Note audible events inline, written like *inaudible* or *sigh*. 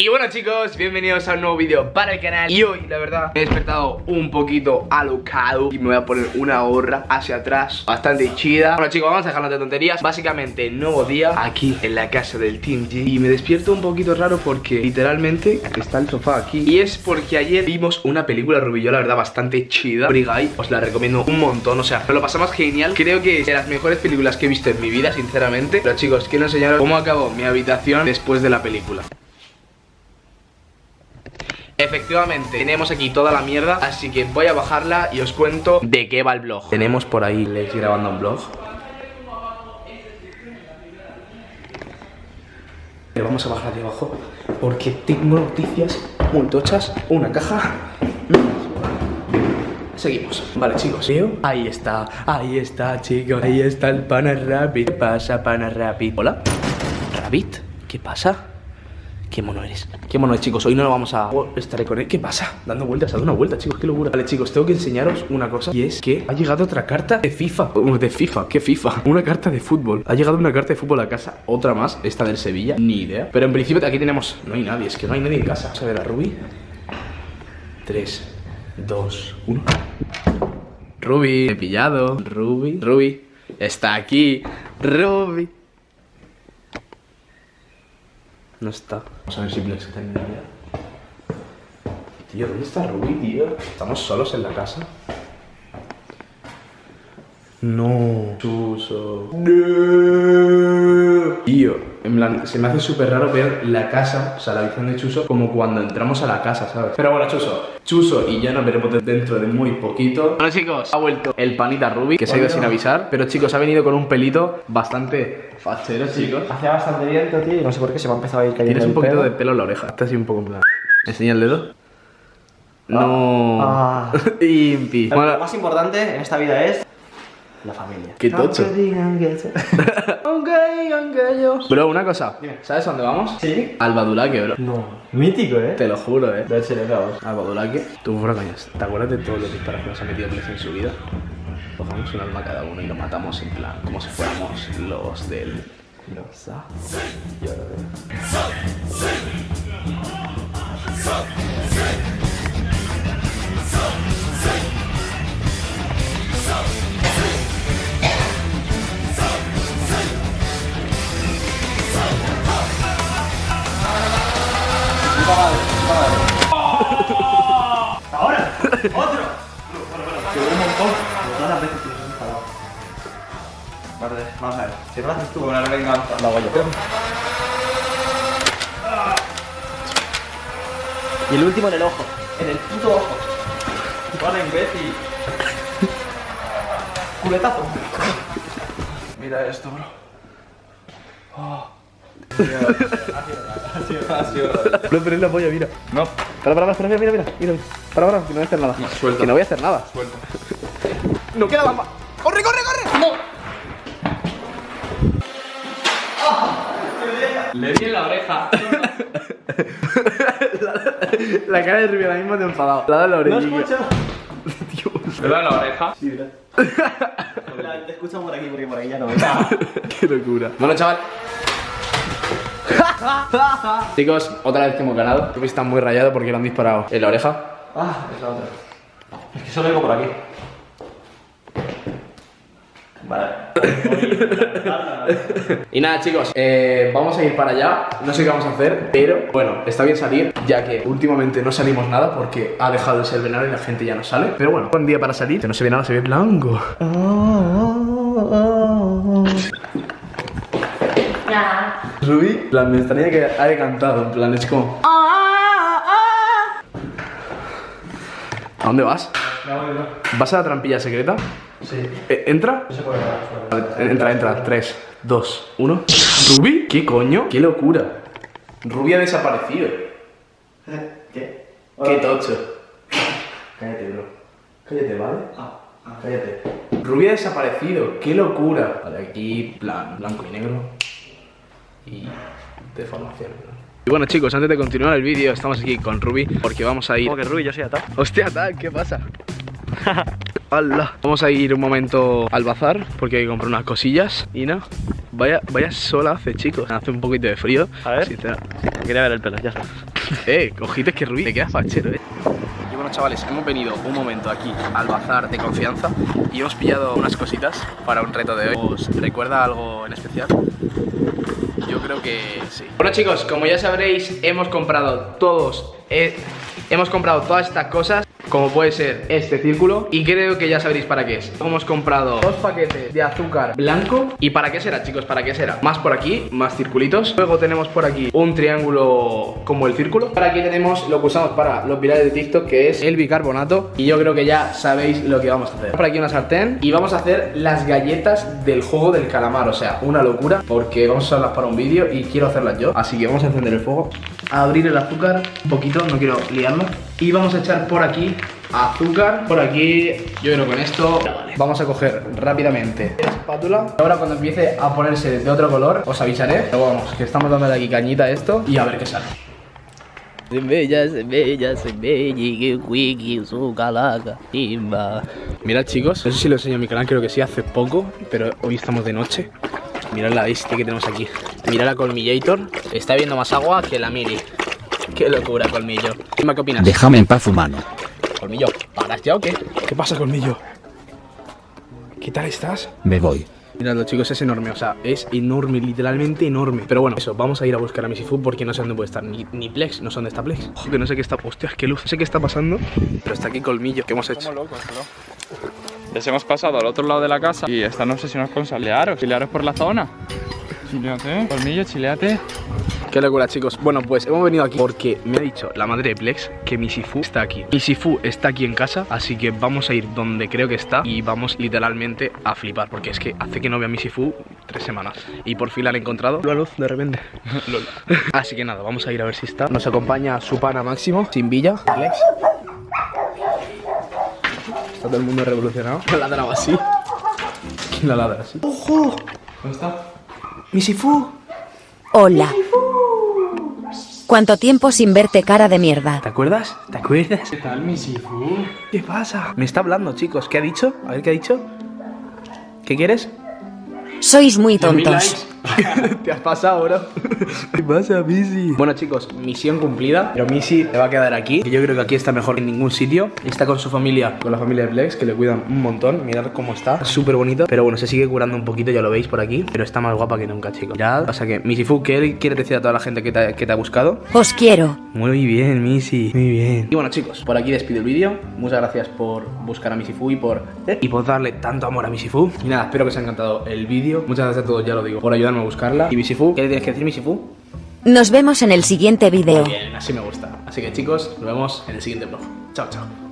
Y bueno chicos, bienvenidos a un nuevo vídeo para el canal. Y hoy, la verdad, me he despertado un poquito alocado Y me voy a poner una gorra hacia atrás Bastante chida. Bueno chicos, vamos a dejarnos de tonterías. Básicamente, nuevo día aquí en la casa del Team G. Y me despierto un poquito raro porque literalmente está el sofá aquí. Y es porque ayer vimos una película Rubillo, la verdad, bastante chida. Brigay, os la recomiendo un montón, o sea, lo pasamos genial. Creo que es de las mejores películas que he visto en mi vida, sinceramente. Pero chicos, quiero enseñaros cómo acabó mi habitación después de la película Efectivamente, tenemos aquí toda la mierda Así que voy a bajarla y os cuento de qué va el blog. Tenemos por ahí Les grabando un blog vamos a bajar de abajo Porque tengo noticias muy tochas Una caja. Seguimos, vale chicos. Ahí está, ahí está chicos. Ahí está el pana Rabbit ¿Qué pasa pana Rabbit? Hola. Rabbit, ¿qué pasa? Qué mono eres, qué mono es chicos Hoy no lo vamos a... Estaré con él. ¿Qué pasa? Dando vueltas, dando una vuelta chicos, qué locura. Vale chicos, tengo que enseñaros una cosa Y es que ha llegado otra carta de FIFA. De FIFA, ¿qué FIFA? Una carta de fútbol. Ha llegado una carta de fútbol a casa Otra más, esta del Sevilla, ni idea. Pero en principio aquí tenemos... No hay nadie, es que no hay nadie en casa. Vamos a ver a Ruby 3, 2, 1 Ruby, he pillado. Ruby, Ruby Está aquí. Ruby no está. Vamos a ver si Plex está en. Tío, ¿dónde está Ruby, tío? ¿Estamos solos en la casa? No. Chuso. No. Tío, en plan, se me hace súper raro ver la casa, o sea, la habitación de Chuso, como cuando entramos a la casa, ¿sabes? Pero bueno, Chuso, Chuso y ya nos veremos dentro de muy poquito. Bueno, chicos, ha vuelto el panita Ruby, que se ha ido sin avisar, pero chicos, ha venido con un pelito bastante fachero, chicos. Hacía bastante viento, tío, y no sé por qué se me ha empezado a ir cayendo Tienes un el poquito pelo. de pelo en la oreja, está así un poco en plan. Enseña el dedo. No. Ah. *laughs* Impi. Lo Bueno, más importante en esta vida es la familia. Qué tocho. Aunque digan que se- *laughs* Aunque digan que yo. Bro, una cosa. ¿Sabes a dónde vamos? ¿Sí? Al Badulaque, bro. No. Mítico, ¿eh? Te lo juro, eh. Cerebro. Al Badulaque. Tú, fuera coñas. ¿Te acuerdas de todos los disparos que nos ha metido Plex en su vida? Cogemos un alma cada uno y lo matamos en plan, como si fuéramos los del. Los A. Yo lo veo. ¡Otro! Seguro un montón. Todas las veces que me he enfadado. Vale, vamos a ver. Si lo haces tú con una venganza, lo hago yo. Y el último en el ojo. En el puto ojo. Vale, imbécil. Culetazo. Mira esto, bro. Bro, pero es la polla, mira. No. Para, para, para, mira, mira, mira. Mira, para, para, que no voy a hacer nada. suelta. Que no voy a hacer nada. Suelta. No queda más. ¡Corre, corre, corre! ¡No! Le di en la oreja. *laughs* La cara de Rubio ahora mismo te enfadado. La de la No orejilla. escucho. *laughs* Dios. ¿Le da en la oreja? Sí, mira. *laughs* Te escucho por aquí porque por ahí ya no Qué locura. Bueno, chaval. *laughs* Chicos, otra vez que hemos ganado. Rubio está muy rayado porque le han disparado en la oreja. Ah, es la otra. Es que solo vengo por aquí. Vale. *laughs* Y nada, chicos, eh, vamos a ir para allá. No sé qué vamos a hacer, pero bueno, está bien salir, ya que últimamente no salimos nada porque ha dejado de ser verano y la gente ya no sale. Pero bueno, buen día para salir, que no se ve nada, se ve blanco. En plan, me extraña que haya cantado, en plan, es como. ¿A dónde vas? ¿Vas a la trampilla secreta? Sí. Eh, ¿Entra? No se puede entra, entra. 3, 2, 1. ¿Ruby? ¿Qué coño? ¡Qué locura! Ruby ha desaparecido. *laughs* ¿Qué? ¡Qué tocho! Cállate, bro. Cállate, ¿vale? Ah, ah. Cállate. Ruby ha desaparecido. ¡Qué locura! Vale, aquí, plan, blanco y negro. Y deformación, ¿no? Y bueno chicos, antes de continuar el vídeo estamos aquí con Ruby porque vamos a ir... Como que Rubí, yo soy atado. Hostia, tal, ¿qué pasa? *laughs* ¡Hala! Vamos a ir un momento al bazar porque hay que comprar unas cosillas y no. Vaya, vaya sola hace, chicos. Hace un poquito de frío. A ver. Sincera- Quería ver el pelo, ya sabes. *laughs* Eh, cojites que ruido, te quedas fachero, eh. Y bueno, chavales, hemos venido un momento aquí al bazar de confianza y hemos pillado unas cositas para un reto de hoy. ¿Os recuerda algo en especial? Yo creo que sí. Bueno, chicos, como ya sabréis, hemos comprado todos. eh, hemos comprado todas estas cosas. Como puede ser este círculo Y creo que ya sabréis para qué es. Hemos comprado dos paquetes de azúcar blanco. ¿Y para qué será chicos? ¿Para qué será? Más por aquí, más circulitos. Luego tenemos por aquí un triángulo como el círculo. Por aquí tenemos lo que usamos para los virales de TikTok Que es el bicarbonato. Y yo creo que ya sabéis lo que vamos a hacer. Por aquí una sartén. Y vamos a hacer las galletas del juego del calamar. O sea, una locura Porque vamos a usarlas para un vídeo y quiero hacerlas yo. Así que vamos a encender el fuego A abrir el azúcar un poquito, no quiero liarlo. Y vamos a echar por aquí azúcar. Por aquí, yo creo que con esto Vamos a coger rápidamente. La espátula. Ahora cuando empiece a ponerse de otro color Os avisaré. Pero vamos, que estamos dándole aquí cañita a esto Y a ver qué sale. Mirad chicos, no sé si lo enseño en mi canal, creo que sí, hace poco Pero hoy estamos de noche. Mirad la bestia que tenemos aquí Mirad la Colmillator Está viendo más agua que la Mili Qué locura, Colmillo Dime qué opinas Déjame en paz, humano. Colmillo, ¿paras ya o qué? ¿Qué pasa, Colmillo? ¿Qué tal estás? Me voy. Miradlo chicos, es enorme, o sea, es enorme, literalmente enorme Pero bueno, eso, vamos a ir a buscar a Misifu porque no sé dónde puede estar, ni, ni Plex, no sé dónde está Plex Ojo, que no sé qué está, hostias, qué luz, no sé qué está pasando Pero está aquí Colmillo, ¿qué hemos hecho? locos, bro. Les hemos pasado al otro lado de la casa y están obsesionados con salearos. Chilearos por la zona. Chileate, colmillo, chileate. Qué locura chicos, bueno pues hemos venido aquí porque me ha dicho la madre de Plex que Misifu está aquí Misifu está aquí en casa, así que vamos a ir donde creo que está Y vamos literalmente a flipar porque es que hace que no vea Misifu tres semanas Y por fin la han encontrado La luz de repente. *laughs* Así que nada, vamos a ir a ver si está Nos acompaña su pana Máximo, sin Villa Plex Está todo el mundo revolucionado *laughs* ¿Quién ladraba así? ¿Quién la ladra así? ¡Ojo! ¿Dónde está? ¡Misifu! Hola. ¿Cuánto tiempo sin verte cara de mierda? ¿Te acuerdas? ¿Te acuerdas? ¿Qué tal, Misifu? ¿Qué pasa? Me está hablando, chicos. ¿Qué ha dicho? A ver, ¿qué ha dicho? ¿Qué quieres? Sois muy tontos. *laughs* Te has pasado, bro. ¿Qué pasa, Missy? Bueno, chicos, misión cumplida. Pero Missy se va a quedar aquí. Que yo creo que aquí está mejor que en ningún sitio. Está con su familia, con la familia de Plex, que le cuidan un montón. Mirad cómo está. Súper bonito. Pero bueno, se sigue curando un poquito, ya lo veis por aquí. Pero está más guapa que nunca, chicos. Mirad. O sea que, Missy Fu, ¿qué quieres decir a toda la gente que te, que te ha buscado? Os quiero. Muy bien, Missy. Muy bien. Y bueno, chicos, por aquí despido el vídeo. Muchas gracias por buscar a Misifu y por y por darle tanto amor a Misifu. Y nada, espero que os haya encantado el vídeo. Muchas gracias a todos, ya lo digo, por ayudarme a buscarla. Y Misifu, ¿qué le tienes que decir, Misifu? Nos vemos en el siguiente video. Bien, así me gusta. Así que chicos, nos vemos en el siguiente vlog. Chao, chao.